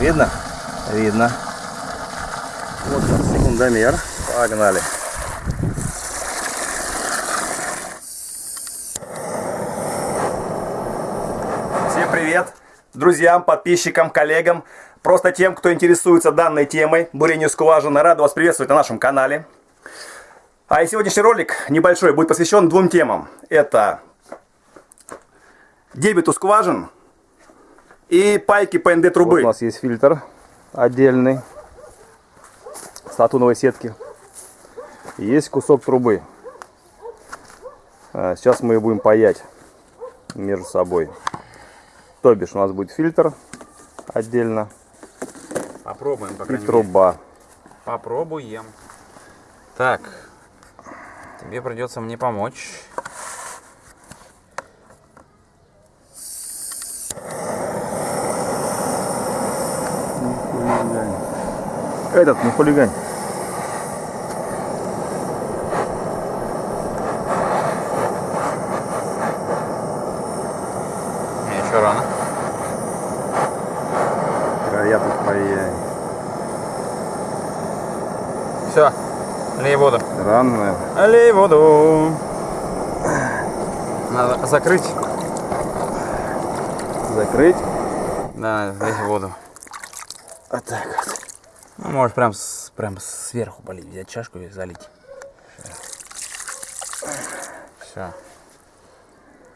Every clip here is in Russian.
Видно? Видно. Вот он, секундомер. Погнали. Всем привет! Друзьям, подписчикам, коллегам, просто тем, кто интересуется данной темой бурению скважины. Рад вас приветствовать на нашем канале. А и сегодняшний ролик небольшой будет посвящен двум темам. Это дебету скважин и пайки ПНД трубы. Вот у нас есть фильтр отдельный с латуновой сетки. Есть кусок трубы. А, сейчас мы ее будем паять между собой. То бишь у нас будет фильтр отдельно. Попробуем, по И труба. Мере. Попробуем. Так, тебе придется мне помочь. Этот, не хулигань. Еще рано. Края тут паяй. Все, лей воду. Рано, наверное. Лей воду. Надо закрыть. Закрыть? Да, лей воду. Вот так вот. Ну, можешь прям, прям сверху полить, взять чашку и залить. Все.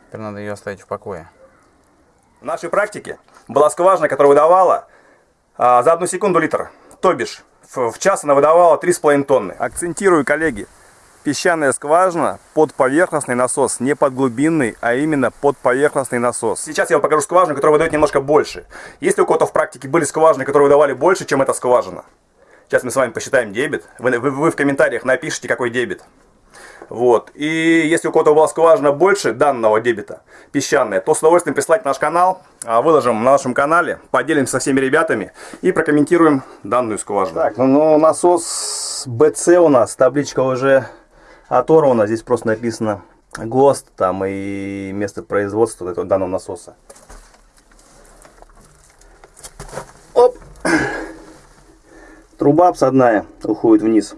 Теперь надо ее оставить в покое. В нашей практике была скважина, которая выдавала а, за одну секунду литр. То бишь, в, в час она выдавала 3,5 тонны. Акцентирую, коллеги, песчаная скважина под поверхностный насос, не под глубинный, а именно под поверхностный насос. Сейчас я вам покажу скважину, которая выдает немножко больше. Если у кого-то в практике были скважины, которые выдавали больше, чем эта скважина, сейчас мы с вами посчитаем дебет. Вы, вы, вы в комментариях напишите, какой дебет. Вот. И если у кого-то была скважина больше данного дебета, песчаная, то с удовольствием прислать наш канал, а, выложим на нашем канале, поделимся со всеми ребятами и прокомментируем данную скважину. Так, ну, ну насос BC у нас, табличка уже оторвана, здесь просто написано ГОСТ там и место производства этого данного насоса. Оп! Труба обсадная уходит вниз.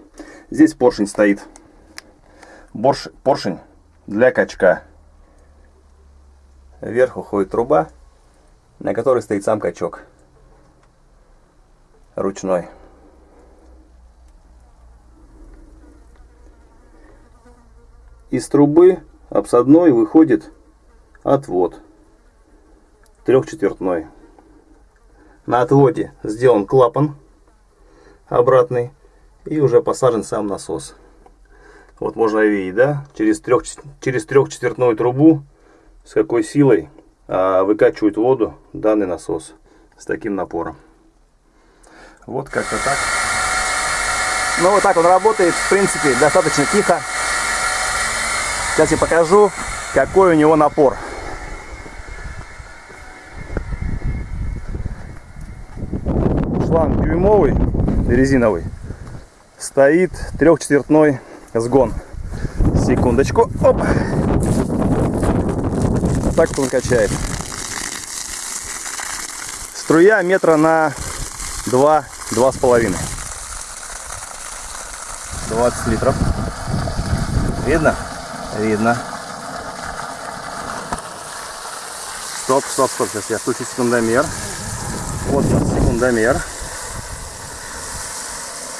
Здесь поршень стоит борш, поршень для качка. Вверх уходит труба, на которой стоит сам качок. Ручной. Из трубы обсадной выходит отвод. Трехчетвертной. На отводе сделан клапан обратный и уже посажен сам насос. Вот можно видеть, да, через, трех, через трехчетвертную трубу с какой силой а, выкачивает воду данный насос с таким напором. Вот как-то так. Ну вот так он работает, в принципе, достаточно тихо. Сейчас я покажу, какой у него напор. Шланг дюймовый, резиновый, стоит трехчетвертной сгон. Секундочку. Оп. Так он качает. Струя метра на 2, два с половиной. 20 литров. Видно? Видно. Стоп, стоп, стоп. Сейчас я включу секундомер. Вот он, секундомер.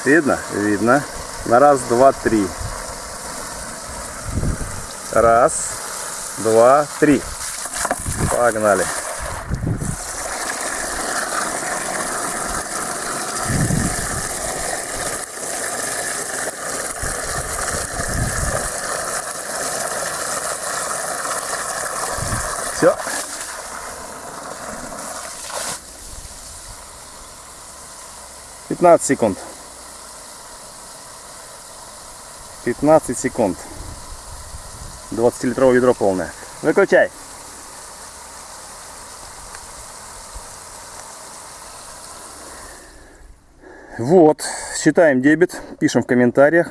Видно? Видно. На раз, два, три. Раз, два, три. Погнали. 15 секунд. 15 секунд. 20-литровое ведро полное. Выключай. Вот, считаем дебет, пишем в комментариях,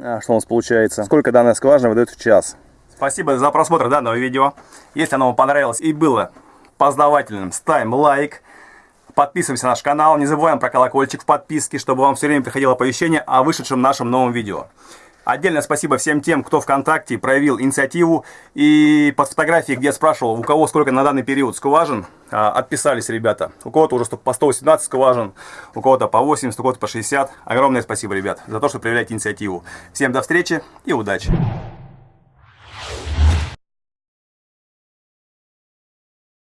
а, что у нас получается. Сколько данная скважина выдает в час. Спасибо за просмотр данного видео. Если оно вам понравилось и было познавательным, ставим лайк. Подписываемся на наш канал. Не забываем про колокольчик в подписке, чтобы вам все время приходило оповещение о вышедшем нашем новом видео. Отдельное спасибо всем тем, кто ВКонтакте проявил инициативу и под фотографией, где я спрашивал, у кого сколько на данный период скважин, а, отписались ребята. У кого-то уже по 118 скважин, у кого-то по 80, у кого-то по 60. Огромное спасибо, ребят, за то, что проявляете инициативу. Всем до встречи и удачи!